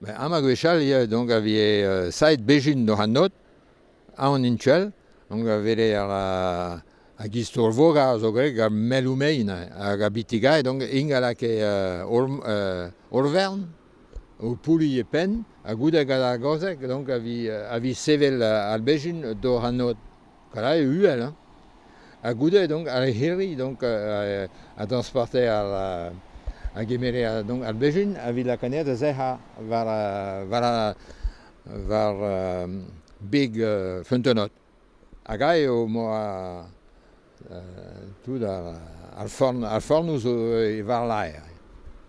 Ben, ama gwechal, ya, donc, avie euh, saet bejin no an not, a an intuel, donc, a avere ar a, a gistor voga zo greg ar meloumein hag a bitiga, donc, ingalak e uh, or, uh, orvern, ou pouli e pen, a gouda gada gozek, donc, avi, avi sevel al bejin do an not. Kala e uel, hein. A gouda, donc, ar hiri, donc, a, a, a transporter ar... a gemere a, donc, al bejin a vila kanet a zeha var, var, var um, big uh, fentenot. Hag ae o mo a uh, tout ar, ar, forn, ar zo e var laer.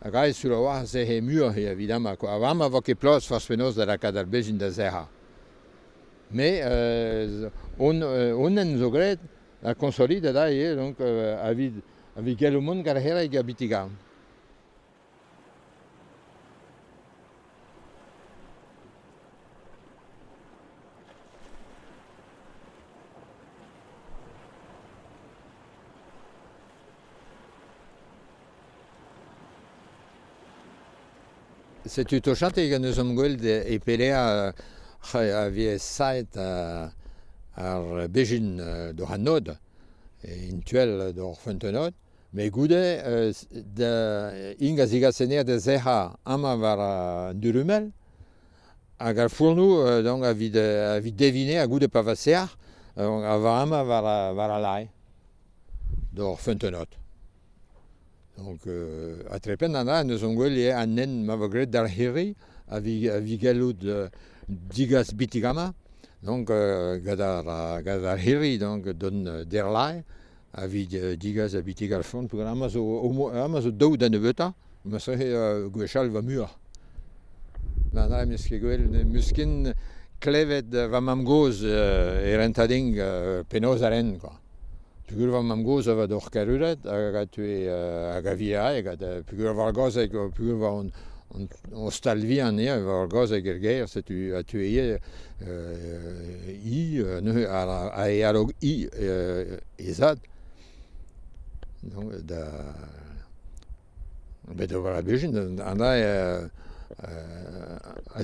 Hag ae sur a oa zehe mur, evidemment, a vam a vo ket plos farsfenoz da la kad al bejin da zeha. Mais euh, on, euh, on en zogret a consolide da e, donc, euh, avid, avid gelo mon gar hera e gabitigam. Setu tochante gant eus am gweld de e pelea a vie saet a, ar bejin do hanod e intuel do fentenod me goude de inga ziga de zeha ama var durumel hag ar fournou donc a vid, a vid devine a goude pavasear a var ama var, var a lai do fentenod. Donc, euh, a trepen ana, neus on gwell et an nen ma vogret d'ar heri a vi, a vi gallout bitigama, donc euh, gadar, gadar heri donc don euh, der lai, a vi a bitigal fond, pour amazo o, o, amaz o daou da neveta, ma sehe euh, gwechal va mur. Na na mes ket gwell, muskin klevet va mam goz euh, erentading euh, penoz quoi. Pigurva mamgoz a va d'or karuret, a tue hag a via, hag a pigurva var gozeg, pigurva on, on, on stalvi an ea, var tu, a i, ne, a, a e i ezad. Donc, da... Bet over a bejin, an a, a, a, a.